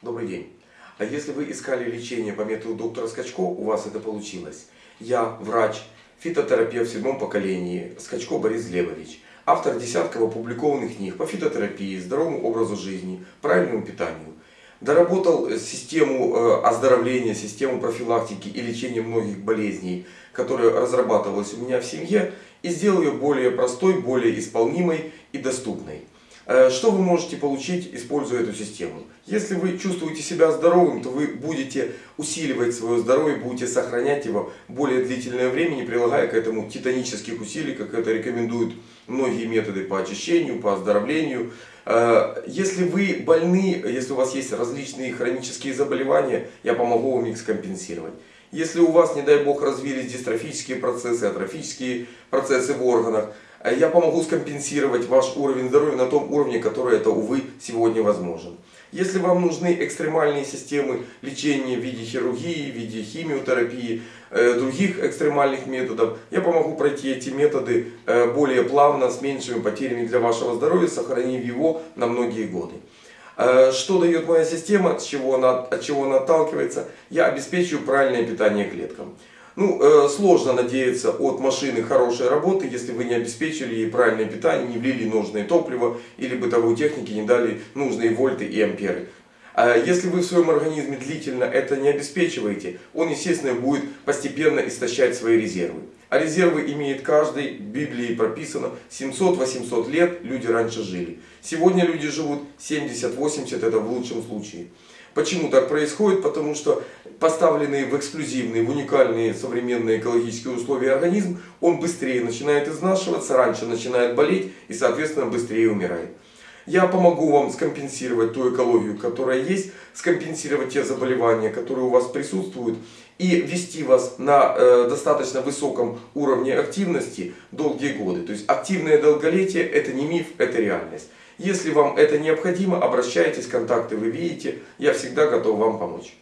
Добрый день. А если вы искали лечение по методу доктора Скачко, у вас это получилось. Я врач, фитотерапевт в седьмом поколении, Скачко Борис Левович. Автор десятков опубликованных книг по фитотерапии, здоровому образу жизни, правильному питанию. Доработал систему э, оздоровления, систему профилактики и лечения многих болезней, которая разрабатывалась у меня в семье, и сделал ее более простой, более исполнимой и доступной. Э, что вы можете получить, используя эту систему? Если вы чувствуете себя здоровым, то вы будете усиливать свое здоровье, будете сохранять его более длительное время, не прилагая к этому титанических усилий, как это рекомендуют многие методы по очищению, по оздоровлению. Э, если вы больны, если у вас есть различные хронические заболевания, я помогу вам их скомпенсировать. Если у вас, не дай бог, развились дистрофические процессы, атрофические процессы в органах, я помогу скомпенсировать ваш уровень здоровья на том уровне, который это, увы, сегодня возможен. Если вам нужны экстремальные системы лечения в виде хирургии, в виде химиотерапии, э, других экстремальных методов, я помогу пройти эти методы э, более плавно, с меньшими потерями для вашего здоровья, сохранив его на многие годы. Э, что дает моя система, с чего она, от чего она отталкивается? Я обеспечиваю правильное питание клеткам. Ну, э, сложно надеяться от машины хорошей работы, если вы не обеспечили ей правильное питание, не влили нужное топливо или бытовой техники не дали нужные вольты и амперы. А если вы в своем организме длительно это не обеспечиваете, он, естественно, будет постепенно истощать свои резервы. А резервы имеет каждый, в Библии прописано, 700-800 лет люди раньше жили. Сегодня люди живут 70-80, это в лучшем случае. Почему так происходит? Потому что поставленный в эксклюзивные, в уникальные современные экологические условия организм, он быстрее начинает изнашиваться, раньше начинает болеть и соответственно быстрее умирает. Я помогу вам скомпенсировать ту экологию, которая есть, скомпенсировать те заболевания, которые у вас присутствуют и вести вас на э, достаточно высоком уровне активности долгие годы. То есть активное долголетие это не миф, это реальность. Если вам это необходимо, обращайтесь, контакты вы видите, я всегда готов вам помочь.